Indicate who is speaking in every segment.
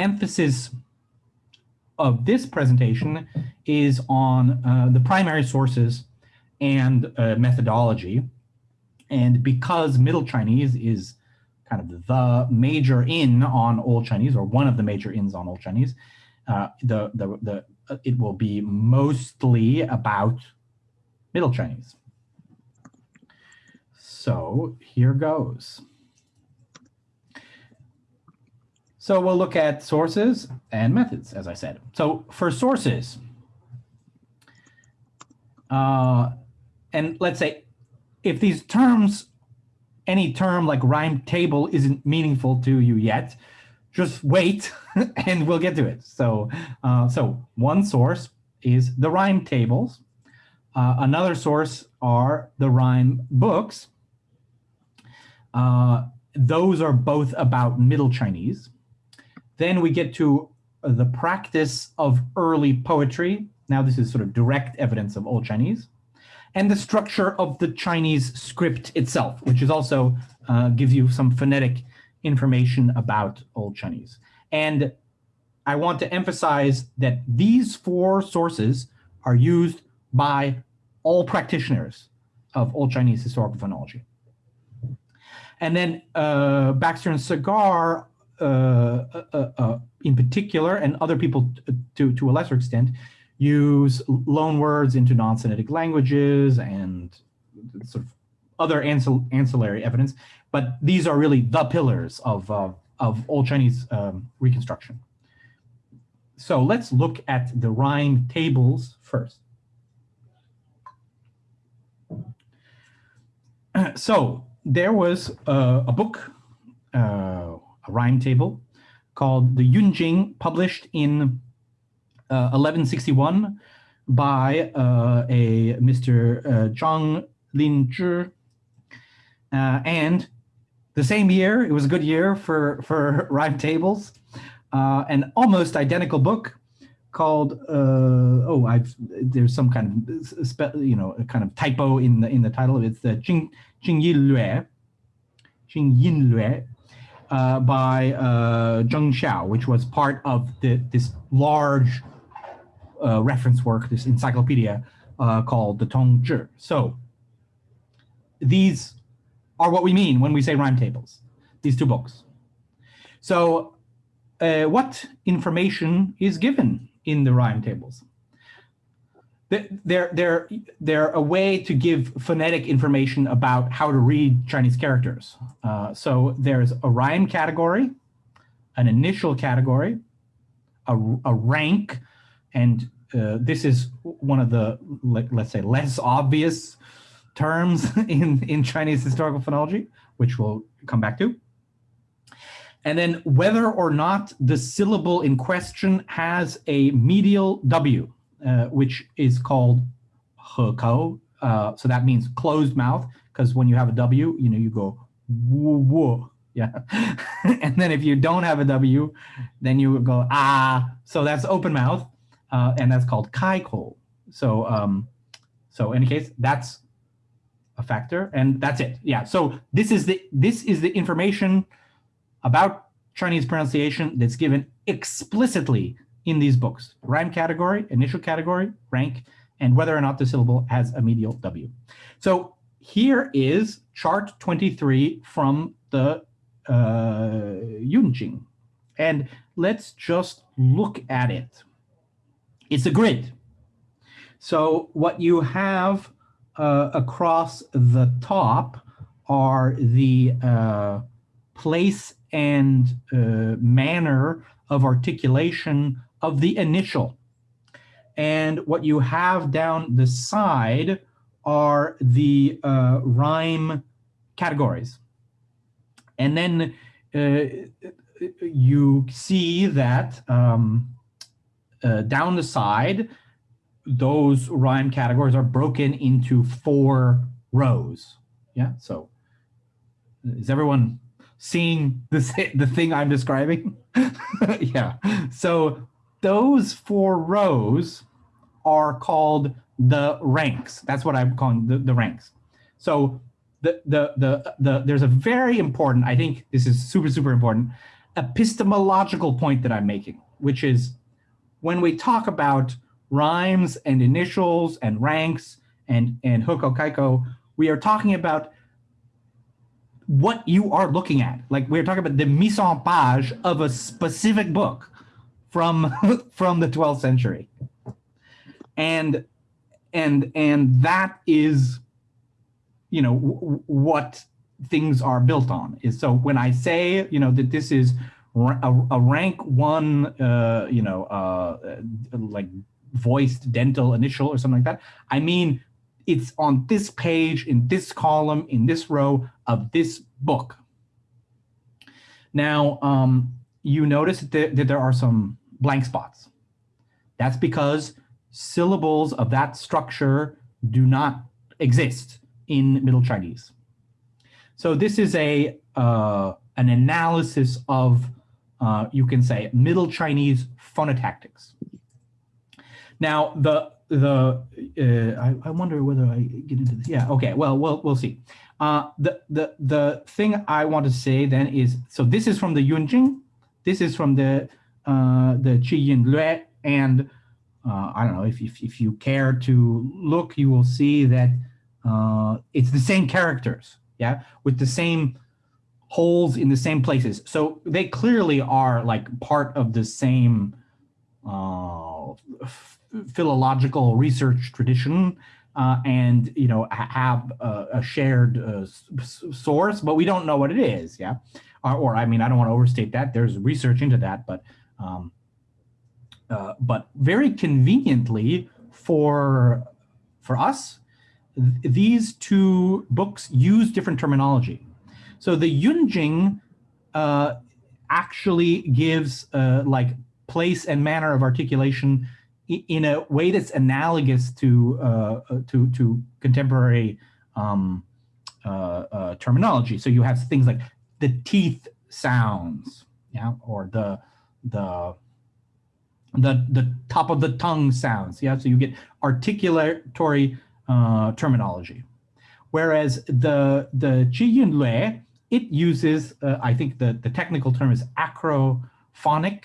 Speaker 1: emphasis of this presentation is on uh, the primary sources and uh, methodology. And because Middle Chinese is kind of the major in on Old Chinese, or one of the major ins on Old Chinese, uh, the, the, the, uh, it will be mostly about Middle Chinese. So here goes. So we'll look at sources and methods, as I said. So for sources, uh, and let's say if these terms, any term like rhyme table isn't meaningful to you yet, just wait and we'll get to it. So, uh, so one source is the rhyme tables. Uh, another source are the rhyme books. Uh, those are both about Middle Chinese. Then we get to uh, the practice of early poetry. Now this is sort of direct evidence of Old Chinese. And the structure of the Chinese script itself, which is also uh, gives you some phonetic information about Old Chinese. And I want to emphasize that these four sources are used by all practitioners of Old Chinese historical phonology. And then uh, Baxter and uh, in particular, and other people to, to a lesser extent, use loan words into non-Sinitic languages and sort of other ancil ancillary evidence, but these are really the pillars of, uh, of Old Chinese um, reconstruction. So let's look at the rhyme tables first. So there was uh, a book uh, rhyme table called the Yunjing, published in uh, 1161 by uh, a Mr. Uh, Zhang Linzhi. Uh, and the same year, it was a good year for, for rhyme tables, uh, an almost identical book called uh, oh I've there's some kind of you know a kind of typo in the in the title it's the Jing Jing Yin Lue Jing Yin Lue uh, by uh, Zheng Qiao, which was part of the, this large uh, reference work, this encyclopedia uh, called the Tong Zhi. So these are what we mean when we say rhyme tables, these two books. So uh, what information is given in the rhyme tables? They're they're they're a way to give phonetic information about how to read Chinese characters. Uh, so there's a rhyme category, an initial category, a, a rank, and uh, this is one of the let, us say less obvious terms in in Chinese historical phonology, which we'll come back to. And then whether or not the syllable in question has a medial W uh, which is called hekou. Uh, so that means closed mouth, because when you have a W, you know, you go woo woo. Yeah. and then if you don't have a W, then you go ah. So that's open mouth, uh, and that's called kaikou. So um, so in any case, that's a factor, and that's it. Yeah. So this is the this is the information about Chinese pronunciation that's given explicitly in these books. Rhyme category, initial category, rank, and whether or not the syllable has a medial W. So here is chart 23 from the uh, Yunjing. And let's just look at it. It's a grid. So what you have uh, across the top are the uh, place and uh, manner of articulation of the initial. And what you have down the side are the uh, rhyme categories. And then uh, you see that um, uh, down the side, those rhyme categories are broken into four rows. Yeah, so is everyone seeing this the thing I'm describing? yeah, so those four rows are called the ranks. That's what I'm calling the, the ranks. So the, the, the, the, there's a very important, I think this is super, super important, epistemological point that I'm making, which is when we talk about rhymes and initials and ranks and, and hekou kaikou, we are talking about what you are looking at. Like we're talking about the mise en page of a specific book from, from the 12th century. And, and, and that is, you know, what things are built on is so when I say, you know, that this is a, a rank one, uh, you know, uh, like voiced dental initial or something like that, I mean, it's on this page, in this column, in this row of this book. Now, um, you notice that there, that there are some blank spots. That's because syllables of that structure do not exist in Middle Chinese. So this is a uh, an analysis of, uh, you can say, Middle Chinese phonotactics. Now, the the uh, I, I wonder whether I get into this. Yeah, okay. Well, we'll we'll see. Uh, the the the thing I want to say then is so this is from the Yunjing, this is from the uh, the Qi Yin Lue, and uh, I don't know if, if if you care to look, you will see that uh, it's the same characters yeah, with the same holes in the same places. So they clearly are like part of the same uh, philological research tradition uh, and, you know, have a, a shared uh, source, but we don't know what it is, yeah? Or, or, I mean, I don't want to overstate that. There's research into that, but um, uh, but very conveniently for for us, these two books use different terminology. So the Yunjing uh, actually gives uh, like place and manner of articulation in a way that's analogous to uh, uh, to to contemporary um, uh, uh, terminology. So you have things like the teeth sounds, yeah, or the the the the top of the tongue sounds, yeah. So you get articulatory uh, terminology. Whereas the, the Qi Yin Lue, it uses, uh, I think the, the technical term is acrophonic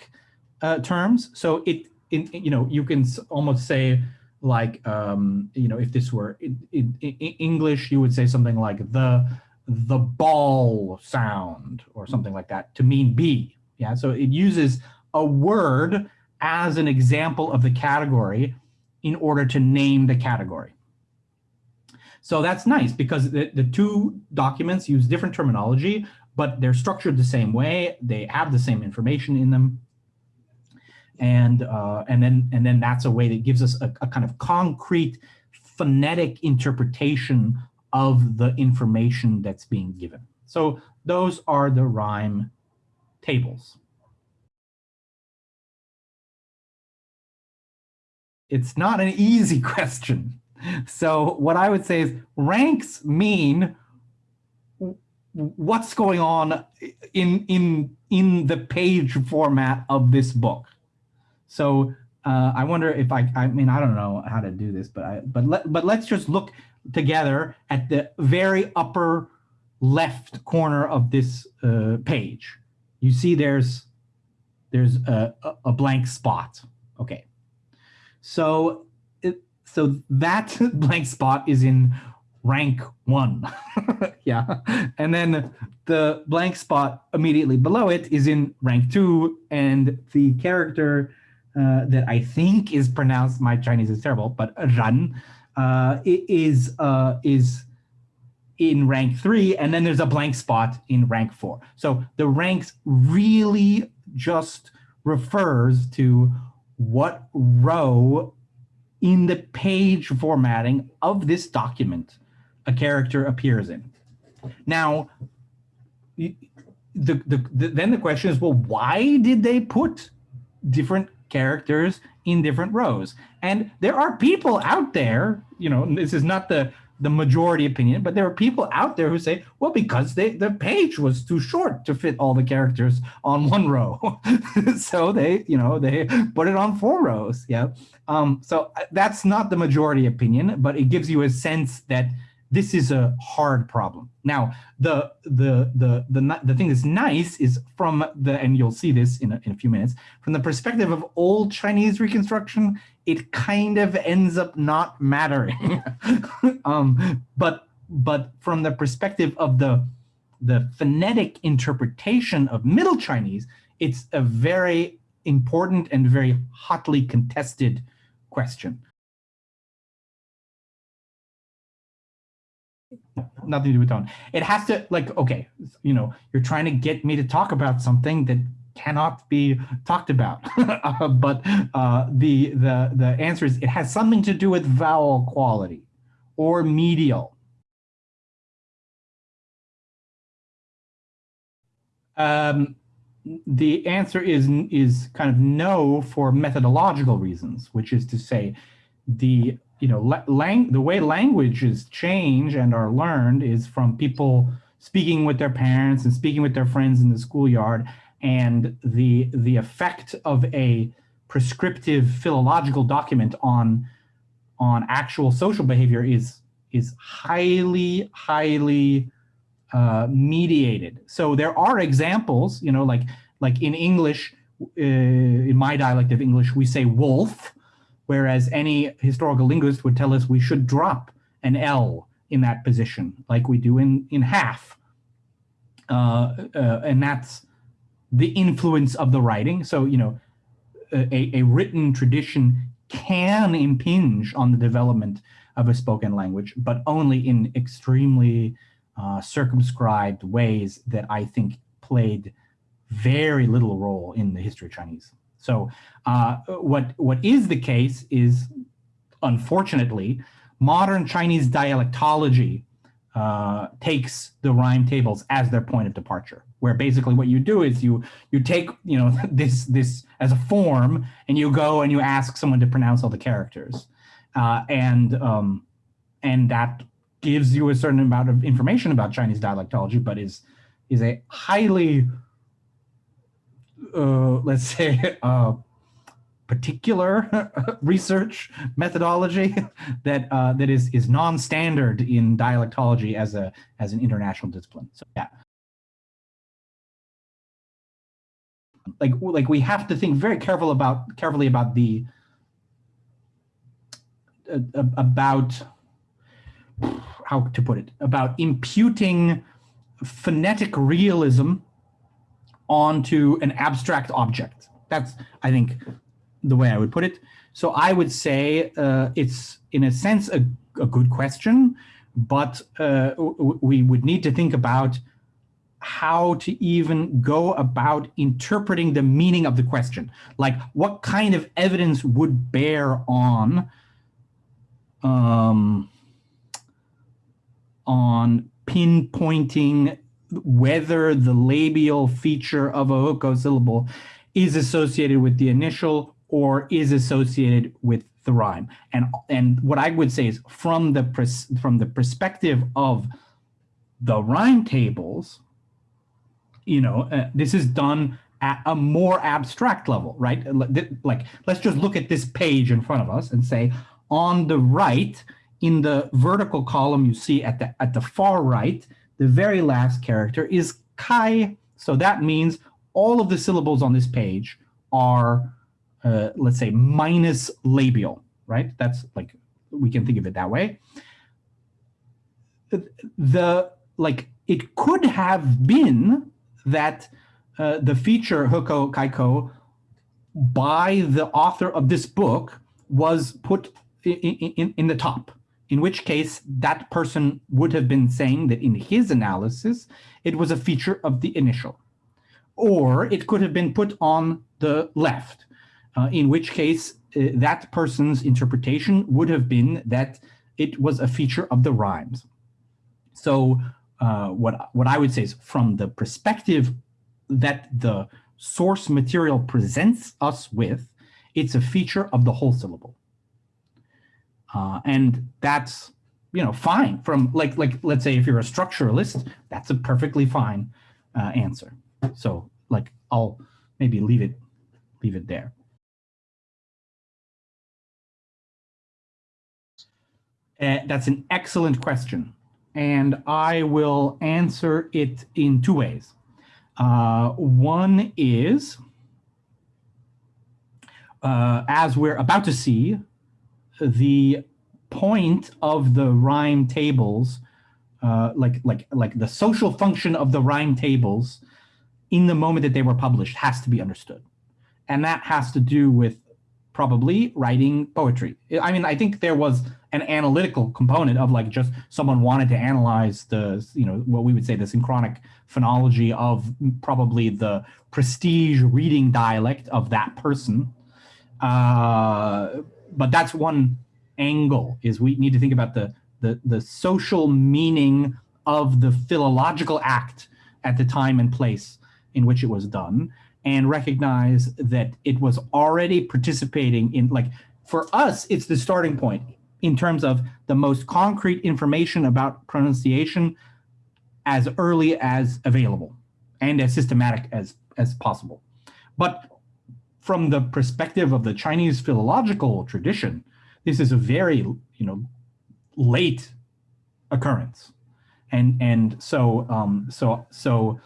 Speaker 1: uh, terms. So it, in, you know, you can almost say like, um, you know, if this were in, in, in English, you would say something like the, the ball sound or something like that to mean B. Yeah, so it uses a word as an example of the category in order to name the category. So that's nice because the, the two documents use different terminology, but they're structured the same way. They have the same information in them. And, uh, and, then, and then that's a way that gives us a, a kind of concrete phonetic interpretation of the information that's being given. So those are the rhyme tables. It's not an easy question. So what I would say is ranks mean what's going on in in in the page format of this book. So uh, I wonder if I I mean I don't know how to do this, but I but let but let's just look together at the very upper left corner of this uh, page. You see there's there's a, a blank spot. Okay. So so that blank spot is in rank one. yeah. And then the blank spot immediately below it is in rank two. And the character uh, that I think is pronounced, my Chinese is terrible, but Ran uh, is, uh, is in rank three. And then there's a blank spot in rank four. So the ranks really just refers to what row in the page formatting of this document a character appears in. Now, the, the, the, then the question is, well, why did they put different characters in different rows? And there are people out there, you know, this is not the the majority opinion, but there are people out there who say, well, because they, the page was too short to fit all the characters on one row. so they, you know, they put it on four rows. Yeah. Um, so uh, that's not the majority opinion, but it gives you a sense that this is a hard problem. Now, the the the the the thing that's nice is from the and you'll see this in a, in a few minutes from the perspective of old Chinese reconstruction, it kind of ends up not mattering. um, but but from the perspective of the the phonetic interpretation of Middle Chinese, it's a very important and very hotly contested question. Nothing to do with tone. It has to like, okay, you know, you're trying to get me to talk about something that cannot be talked about. uh, but uh, the, the, the answer is it has something to do with vowel quality or medial. Um, the answer is, is kind of no for methodological reasons, which is to say the you know, lang the way languages change and are learned is from people speaking with their parents and speaking with their friends in the schoolyard. And the, the effect of a prescriptive philological document on, on actual social behavior is, is highly, highly uh, mediated. So there are examples, you know, like, like in English, uh, in my dialect of English, we say wolf, whereas any historical linguist would tell us we should drop an L in that position, like we do in, in half. Uh, uh, and that's the influence of the writing. So, you know, a, a written tradition can impinge on the development of a spoken language, but only in extremely uh, circumscribed ways that I think played very little role in the history of Chinese. So uh, what, what is the case is, unfortunately, modern Chinese dialectology uh, takes the rhyme tables as their point of departure, where basically what you do is you you take you know this this as a form and you go and you ask someone to pronounce all the characters, uh, and um, and that gives you a certain amount of information about Chinese dialectology, but is is a highly uh, let's say, uh, particular research methodology that uh, that is is non-standard in dialectology as a as an international discipline. So yeah. Like like we have to think very careful about carefully about the uh, about how to put it about imputing phonetic realism onto an abstract object. That's, I think, the way I would put it. So I would say uh, it's, in a sense, a, a good question, but uh, we would need to think about how to even go about interpreting the meaning of the question. Like what kind of evidence would bear on um, on pinpointing whether the labial feature of a hekou syllable is associated with the initial or is associated with the rhyme. And, and what I would say is from the, from the perspective of the rhyme tables, you know, uh, this is done at a more abstract level, right? Like, let's just look at this page in front of us and say, on the right, in the vertical column you see at the, at the far right, the very last character is kai. So that means all of the syllables on this page are, uh, let's say, minus labial, right? That's like, we can think of it that way. The, like, it could have been that uh, the feature hekou kaikou by the author of this book was put in, in, in the top, in which case that person would have been saying that in his analysis, it was a feature of the initial. Or it could have been put on the left, uh, in which case uh, that person's interpretation would have been that it was a feature of the rhymes. So uh, what, what I would say is from the perspective that the source material presents us with, it's a feature of the whole syllable. Uh, and that's, you know, fine from like, like, let's say if you're a structuralist, that's a perfectly fine uh, answer. So like, I'll maybe leave it, leave it there. Uh, that's an excellent question. And I will answer it in two ways. Uh, one is, uh, as we're about to see, the point of the rhyme tables, uh, like like like the social function of the rhyme tables, in the moment that they were published, has to be understood, and that has to do with probably writing poetry. I mean, I think there was an analytical component of like just someone wanted to analyze the, you know, what we would say the synchronic phonology of probably the prestige reading dialect of that person. Uh, but that's one angle is we need to think about the, the, the social meaning of the philological act at the time and place in which it was done and recognize that it was already participating in like for us it's the starting point in terms of the most concrete information about pronunciation as early as available and as systematic as as possible. But from the perspective of the chinese philological tradition this is a very you know late occurrence. And and so um so so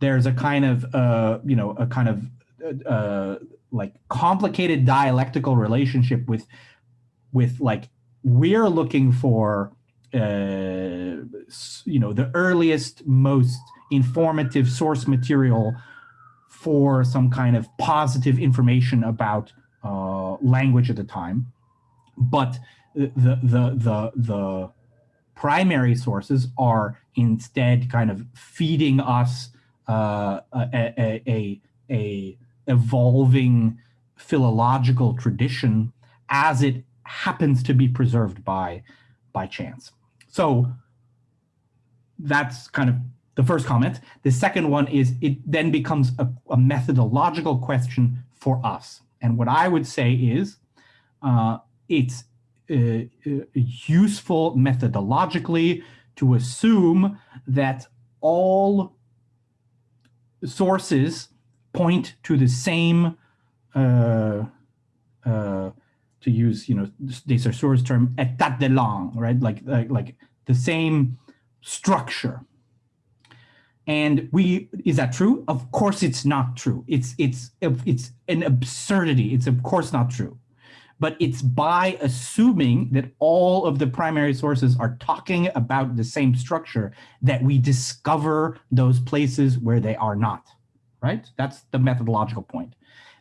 Speaker 1: there's a kind of uh, you know a kind of uh, uh, like complicated dialectical relationship with with like we're looking for uh, you know the earliest most informative source material for some kind of positive information about uh, language at the time. But the the the the primary sources are instead kind of feeding us uh, a, a, a evolving philological tradition as it happens to be preserved by by chance. So that's kind of the first comment. The second one is it then becomes a, a methodological question for us. And what I would say is uh, it's uh, uh useful methodologically to assume that all sources point to the same, uh, uh, to use, you know, de Saussure's term, état de langue, right? Like, like, like the same structure. And we, is that true? Of course it's not true. It's, it's, it's an absurdity. It's of course not true but it's by assuming that all of the primary sources are talking about the same structure that we discover those places where they are not, right? That's the methodological point.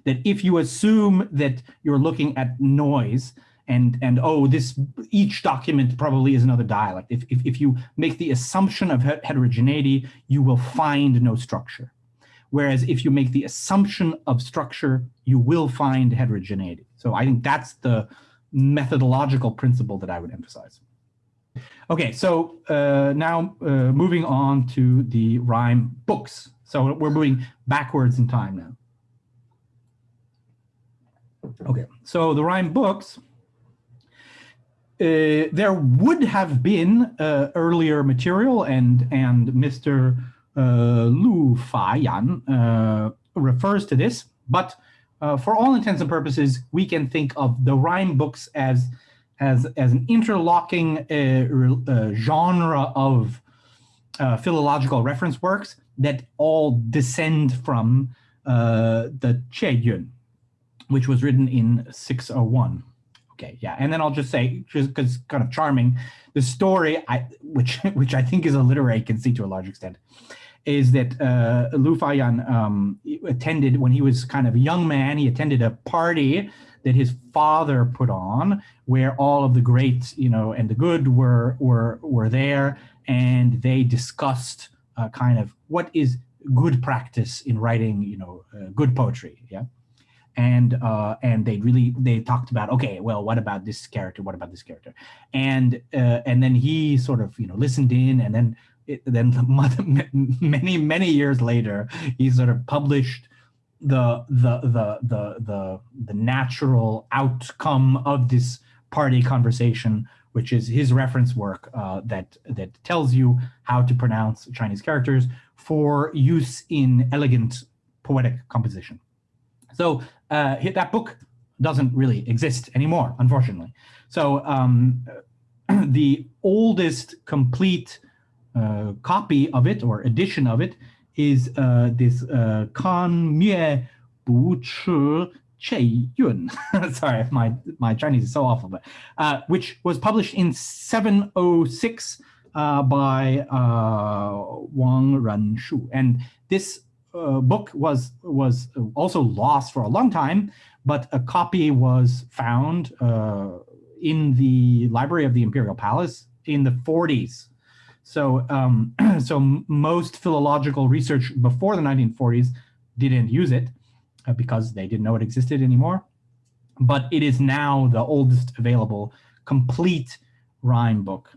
Speaker 1: That if you assume that you're looking at noise and, and oh, this each document probably is another dialect. If, if, if you make the assumption of heterogeneity, you will find no structure. Whereas if you make the assumption of structure, you will find heterogeneity. So I think that's the methodological principle that I would emphasize. Okay, so uh, now uh, moving on to the rhyme books. So we're moving backwards in time now. Okay, so the rhyme books, uh, there would have been uh, earlier material and, and Mr. Uh, Lu Fa-yan uh, refers to this, but uh, for all intents and purposes, we can think of the rhyme books as as as an interlocking uh, uh, genre of uh, philological reference works that all descend from the Qieyun, which was written in 601. Okay, yeah, and then I'll just say, just because kind of charming, the story, I, which which I think is a literary conceit to a large extent, is that uh, Lu Fa-yan um, attended when he was kind of a young man. He attended a party that his father put on, where all of the great, you know, and the good were were were there, and they discussed uh, kind of what is good practice in writing, you know, uh, good poetry. Yeah. And uh, and they really they talked about okay well what about this character what about this character and uh, and then he sort of you know listened in and then it, then many many years later he sort of published the the the the the the natural outcome of this party conversation which is his reference work uh, that that tells you how to pronounce Chinese characters for use in elegant poetic composition. So uh, that book doesn't really exist anymore, unfortunately. So um, the oldest complete uh, copy of it or edition of it is uh, this uh, Kan Mue Bu Chi Che Yun. Sorry, my, my Chinese is so awful, but uh, which was published in 706 uh, by uh, Wang Renxu. And this uh, book was, was also lost for a long time, but a copy was found uh, in the library of the Imperial Palace in the 40s. So, um, so most philological research before the 1940s didn't use it uh, because they didn't know it existed anymore. But it is now the oldest available complete rhyme book.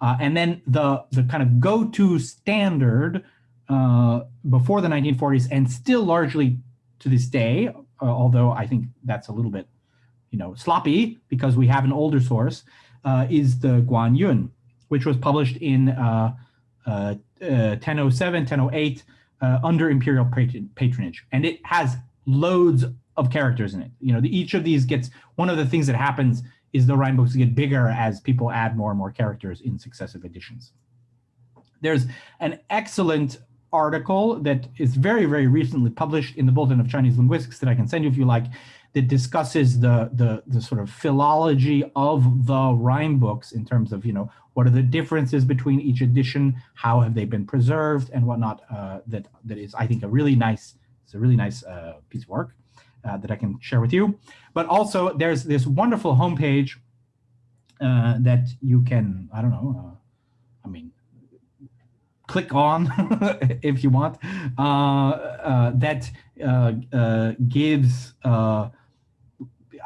Speaker 1: Uh, and then the, the kind of go-to standard uh, before the 1940s and still largely to this day, uh, although I think that's a little bit you know, sloppy because we have an older source, uh, is the Guangyun, which was published in uh, uh, uh, 1007, 1008 under imperial patronage. And it has loads of characters in it. You know, the, each of these gets, one of the things that happens is the rhyme books get bigger as people add more and more characters in successive editions. There's an excellent article that is very, very recently published in the Bulletin of Chinese Linguistics that I can send you if you like, that discusses the, the, the sort of philology of the rhyme books in terms of, you know, what are the differences between each edition, how have they been preserved and whatnot, uh, that, that is, I think, a really nice it's a really nice uh, piece of work uh, that I can share with you. But also there's this wonderful homepage uh, that you can, I don't know, uh, I mean, click on if you want, uh, uh, that gives,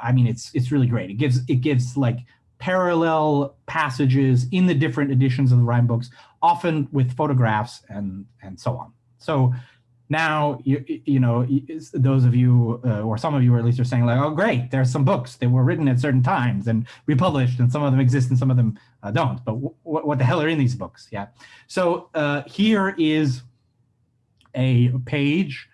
Speaker 1: I mean, it's it's really great. It gives it gives like parallel passages in the different editions of the rhyme books, often with photographs and and so on. So now you you know those of you uh, or some of you at least are saying like oh great there's some books that were written at certain times and republished and some of them exist and some of them uh, don't but what the hell are in these books yeah so uh, here is a page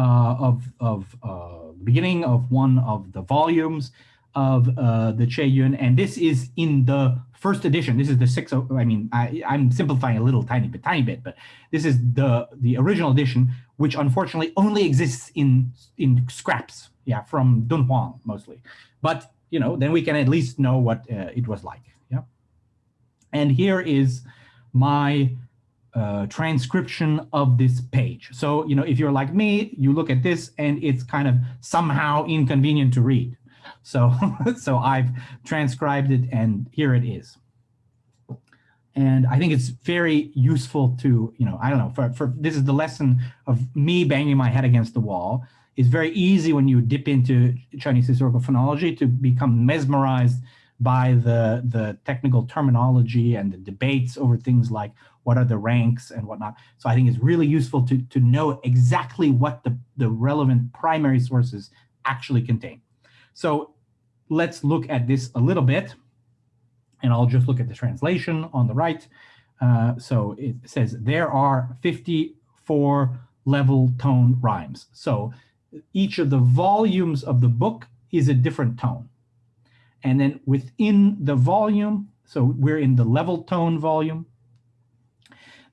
Speaker 1: of of uh, the beginning of one of the volumes of uh, the Qieyun and this is in the first edition. This is the six. I mean, I, I'm simplifying a little tiny bit, tiny bit, but this is the the original edition, which unfortunately only exists in in scraps. Yeah, from Dunhuang mostly. But you know, then we can at least know what uh, it was like. Yeah. And here is my uh, transcription of this page. So, you know, if you're like me, you look at this and it's kind of somehow inconvenient to read. So, so I've transcribed it and here it is. And I think it's very useful to, you know, I don't know, for, for this is the lesson of me banging my head against the wall. It's very easy when you dip into Chinese historical phonology to become mesmerized by the, the technical terminology and the debates over things like what are the ranks and whatnot. So I think it's really useful to, to know exactly what the, the relevant primary sources actually contain. So let's look at this a little bit. And I'll just look at the translation on the right. Uh, so it says there are 54 level tone rhymes. So each of the volumes of the book is a different tone. And then within the volume, so we're in the level tone volume,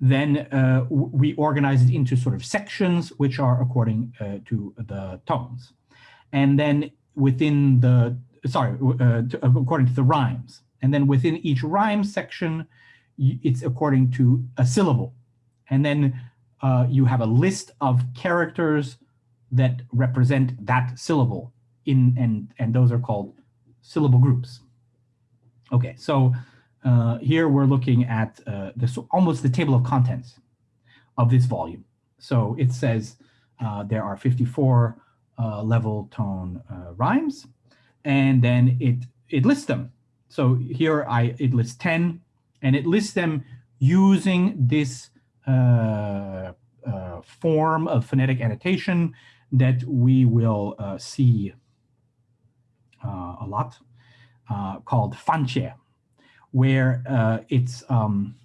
Speaker 1: then uh, we organize it into sort of sections, which are according uh, to the tones. And then within the, sorry, uh, to, according to the rhymes. And then within each rhyme section, it's according to a syllable. And then uh, you have a list of characters that represent that syllable in and and those are called syllable groups. Okay, so uh, here we're looking at uh, this almost the table of contents of this volume. So it says uh, there are 54 uh, level tone uh, rhymes, and then it it lists them. So here I it lists 10, and it lists them using this uh, form of phonetic annotation that we will see a lot, called fanqie, where it's um,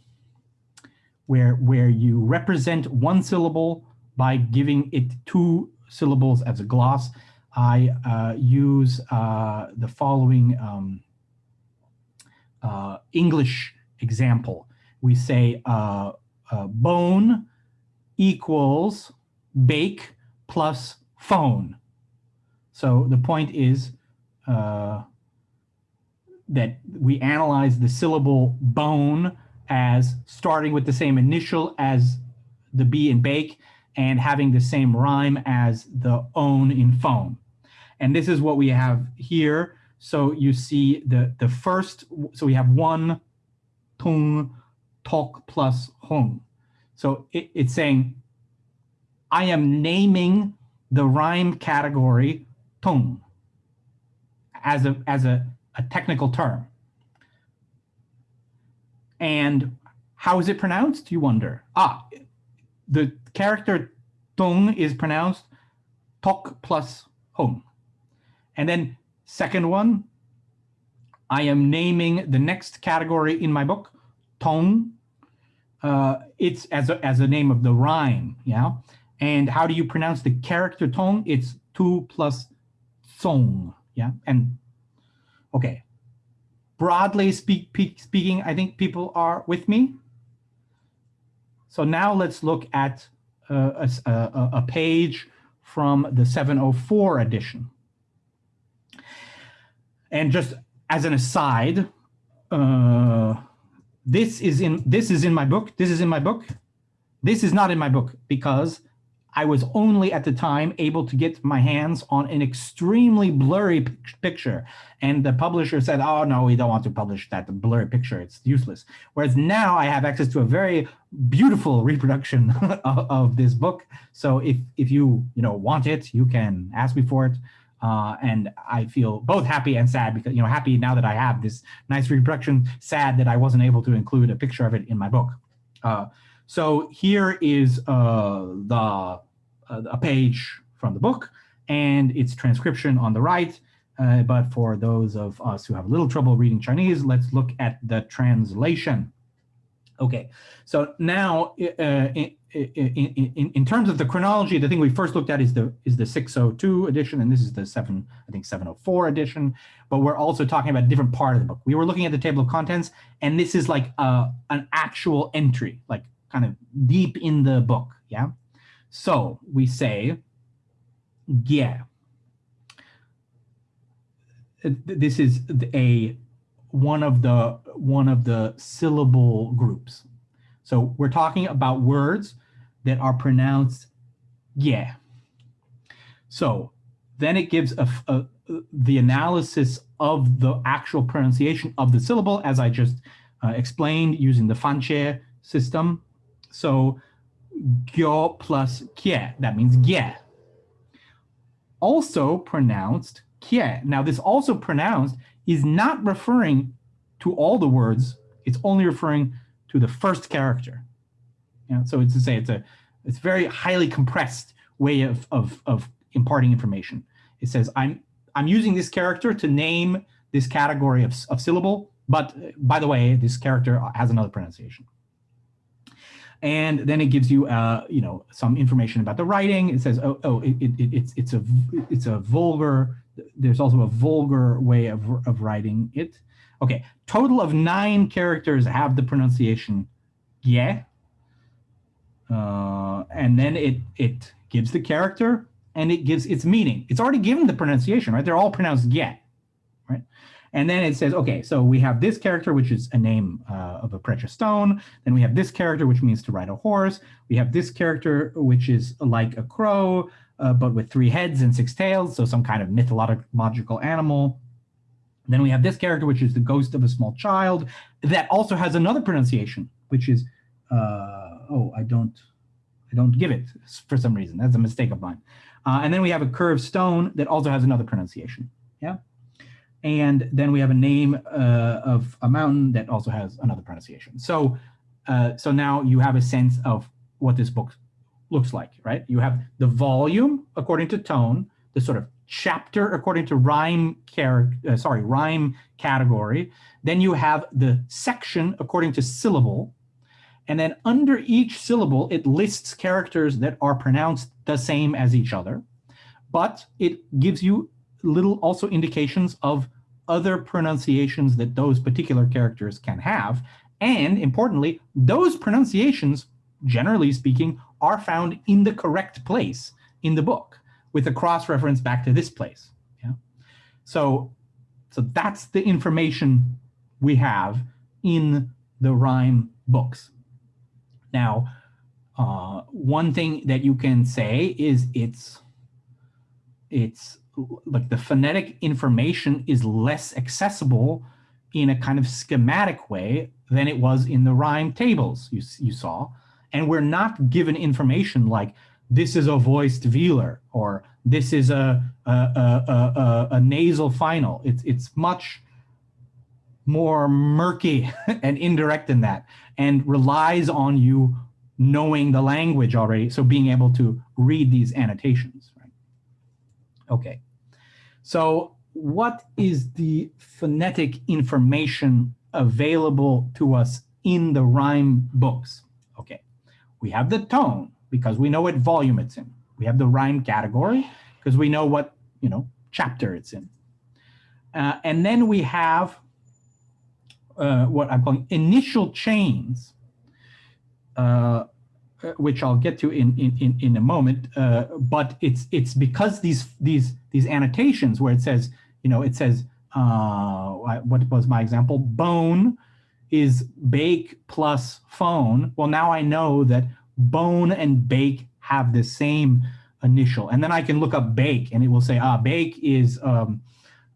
Speaker 1: where where you represent one syllable by giving it two syllables as a gloss, I uh, use uh, the following um, uh, English example. We say uh, uh, bone equals bake plus phone. So the point is uh, that we analyze the syllable bone as starting with the same initial as the B in bake and having the same rhyme as the own in phone. And this is what we have here. So you see the, the first, so we have one tung talk plus hung. So it, it's saying, I am naming the rhyme category tung as a, as a, a technical term. And how is it pronounced, you wonder? Ah, the character tong is pronounced tok plus hung. And then second one, I am naming the next category in my book, tong. Uh, it's as a, as a name of the rhyme, yeah? And how do you pronounce the character tong? It's two plus song, yeah? And, okay. Broadly speak, speaking, I think people are with me. So now let's look at uh, a, a, a page from the 704 edition. And just as an aside, uh, this is in this is in my book. This is in my book. This is not in my book because I was only at the time able to get my hands on an extremely blurry picture. And the publisher said, oh, no, we don't want to publish that blurry picture. It's useless. Whereas now I have access to a very beautiful reproduction of, this book. So if, if you, you know, want it, you can ask me for it. Uh, and I feel both happy and sad because, you know, happy now that I have this nice reproduction, sad that I wasn't able to include a picture of it in my book. Uh, so here is uh, the uh, a page from the book and its transcription on the right. Uh, but for those of us who have a little trouble reading Chinese, let's look at the translation. Okay, so now uh, in, in, in, terms of the chronology, the thing we first looked at is the is the 602 edition, and this is the seven, I think 704 edition. But we're also talking about a different part of the book. We were looking at the table of contents, and this is like a, uh, an actual entry, like kind of deep in the book. Yeah. So we say, yeah. This is a one of the one of the syllable groups. So we're talking about words that are pronounced yeah. So then it gives a, a, the analysis of the actual pronunciation of the syllable as I just uh, explained using the fanqie system. So gyo plus kie, that means gie. Also pronounced kie. Now this also pronounced is not referring to all the words, it's only referring to the first character. So it's to say it's a it's very highly compressed way of, of, of imparting information. It says, I'm, I'm using this character to name this category of, of syllable, but by the way, this character has another pronunciation. And then it gives you, uh, you know, some information about the writing. It says, oh, oh, it, it, it's it's a it's a vulgar. There's also a vulgar way of of writing it. Okay, total of nine characters have the pronunciation yeah. Uh, and then it it gives the character and it gives its meaning. It's already given the pronunciation, right? They're all pronounced yeah, right? And then it says, okay, so we have this character, which is a name uh, of a precious stone. Then we have this character, which means to ride a horse. We have this character, which is like a crow, uh, but with three heads and six tails, so some kind of mythological animal. Then we have this character, which is the ghost of a small child, that also has another pronunciation, which is, uh, oh, I don't, I don't give it for some reason. That's a mistake of mine. Uh, and then we have a curved stone that also has another pronunciation. Yeah. And then we have a name uh, of a mountain that also has another pronunciation. So, uh, so now you have a sense of what this book looks like, right? You have the volume according to tone, the sort of chapter according to rhyme character, uh, sorry, rhyme category. Then you have the section according to syllable. And then under each syllable, it lists characters that are pronounced the same as each other, but it gives you little also indications of other pronunciations that those particular characters can have. And importantly, those pronunciations generally speaking, are found in the correct place in the book with a cross-reference back to this place. Yeah. So, so that's the information we have in the rhyme books. Now, uh, one thing that you can say is it's it's like the phonetic information is less accessible in a kind of schematic way than it was in the rhyme tables you, you saw. And we're not given information like this is a voiced velar or this is a, a, a, a, nasal final. It's, it's much more murky and indirect than that and relies on you knowing the language already. So being able to read these annotations, right? Okay. So what is the phonetic information available to us in the rhyme books? Okay, we have the tone because we know what volume it's in. We have the rhyme category because we know what, you know, chapter it's in. Uh, and then we have uh, what I'm calling initial chains, uh, which I'll get to in in in, a moment. Uh, but it's it's because these these these annotations where it says you know it says uh, what was my example bone is bake plus phone. Well, now I know that bone and bake have the same initial, and then I can look up bake, and it will say ah bake is um,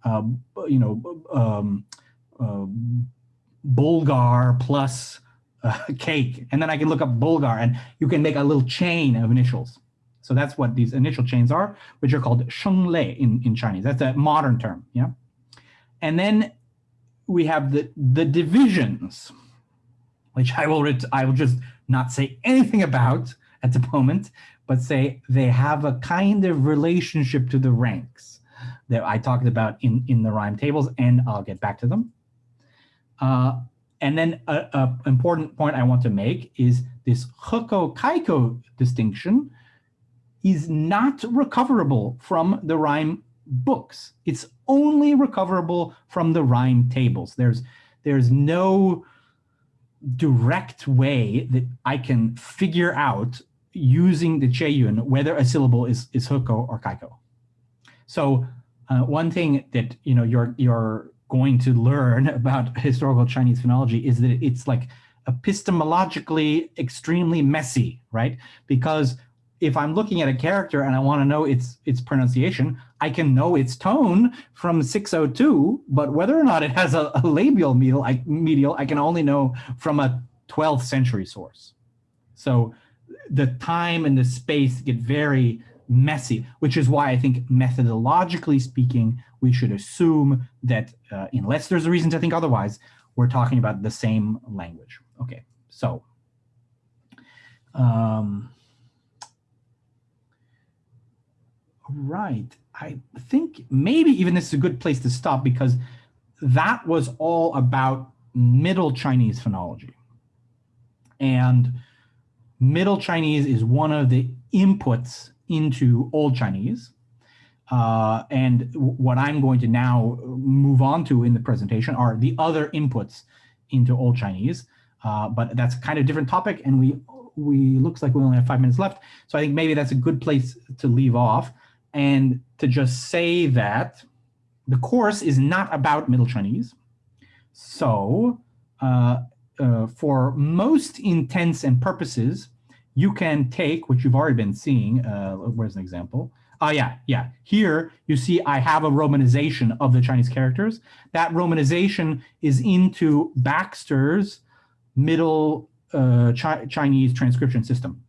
Speaker 1: uh, you know um, uh, Bulgar plus uh, cake, and then I can look up Bulgar, and you can make a little chain of initials. So that's what these initial chains are, which are called shenglei in, in Chinese. That's a modern term, yeah? And then we have the, the divisions, which I will, I will just not say anything about at the moment, but say they have a kind of relationship to the ranks that I talked about in, in the rhyme tables, and I'll get back to them. Uh, and then an important point I want to make is this Hekou Kaikou distinction is not recoverable from the rhyme books. It's only recoverable from the rhyme tables. There's, there's no direct way that I can figure out using the Qieyun whether a syllable is, is Hekou or Kaikou. So uh, one thing that you know your your going to learn about historical Chinese phonology is that it's like epistemologically extremely messy, right? Because if I'm looking at a character and I want to know its its pronunciation, I can know its tone from 602, but whether or not it has a, a labial medial I, medial, I can only know from a 12th century source. So the time and the space get very messy, which is why I think methodologically speaking, we should assume that uh, unless there's a reason to think otherwise, we're talking about the same language. Okay, so um, right. I think maybe even this is a good place to stop because that was all about Middle Chinese phonology. And Middle Chinese is one of the inputs into Old Chinese. Uh, and what I'm going to now move on to in the presentation are the other inputs into Old Chinese. Uh, but that's kind of different topic, and we we looks like we only have five minutes left. So I think maybe that's a good place to leave off and to just say that the course is not about Middle Chinese. So uh, uh, for most intents and purposes, you can take, which you've already been seeing, uh, where's an example? Oh, yeah, yeah. Here you see I have a romanization of the Chinese characters. That romanization is into Baxter's middle uh, Chi Chinese transcription system.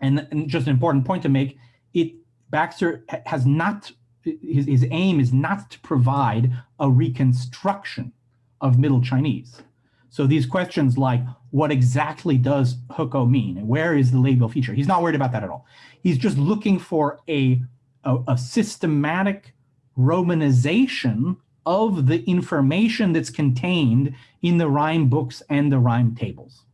Speaker 1: And, and, just an important point to make, it Baxter has not, his, his aim is not to provide a reconstruction of Middle Chinese. So these questions like, what exactly does Hekou mean? and Where is the labial feature? He's not worried about that at all. He's just looking for a, a, a systematic romanization of the information that's contained in the rhyme books and the rhyme tables.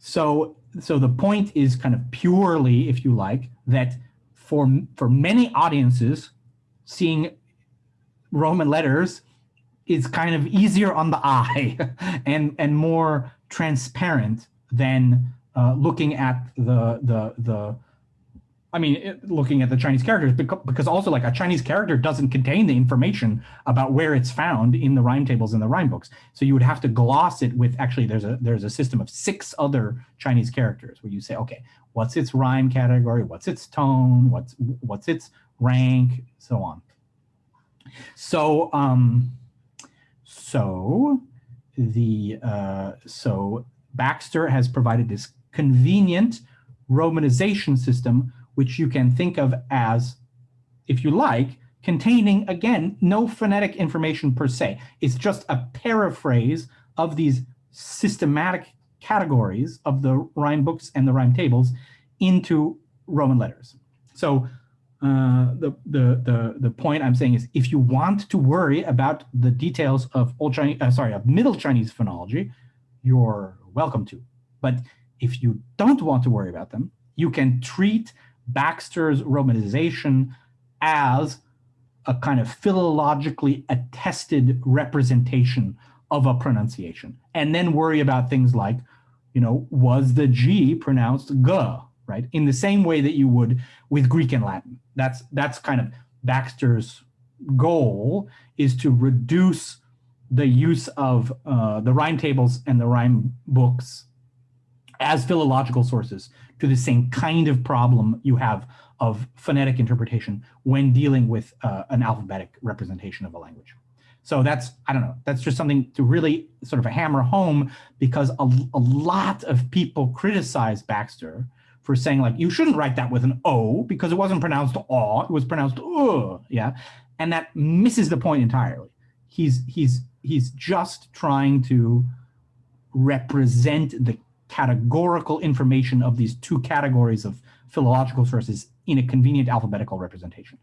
Speaker 1: So, so the point is kind of purely, if you like, that for, for many audiences, seeing Roman letters is kind of easier on the eye and, and more transparent than uh, looking at the the the I mean, looking at the Chinese characters, because, because also like a Chinese character doesn't contain the information about where it's found in the rhyme tables and the rhyme books. So you would have to gloss it with actually there's a there's a system of six other Chinese characters where you say, okay, what's its rhyme category, what's its tone, what's what's its rank, so on. So um, so the uh, so Baxter has provided this convenient romanization system which you can think of as, if you like, containing, again, no phonetic information per se. It's just a paraphrase of these systematic categories of the rhyme books and the rhyme tables into Roman letters. So uh, the, the, the, the point I'm saying is if you want to worry about the details of old Chinese, uh, sorry, of Middle Chinese phonology, you're welcome to. But if you don't want to worry about them, you can treat Baxter's romanization as a kind of philologically attested representation of a pronunciation, and then worry about things like, you know, was the G pronounced G, right? In the same way that you would with Greek and Latin. That's, that's kind of Baxter's goal is to reduce the use of uh, the rhyme tables and the rhyme books as philological sources to the same kind of problem you have of phonetic interpretation when dealing with uh, an alphabetic representation of a language. So that's, I don't know, that's just something to really sort of hammer home because a, a lot of people criticize Baxter for saying like, you shouldn't write that with an O because it wasn't pronounced aw, it was pronounced uh, yeah? And that misses the point entirely. He's, he's, he's just trying to represent the categorical information of these two categories of philological sources in a convenient alphabetical representation.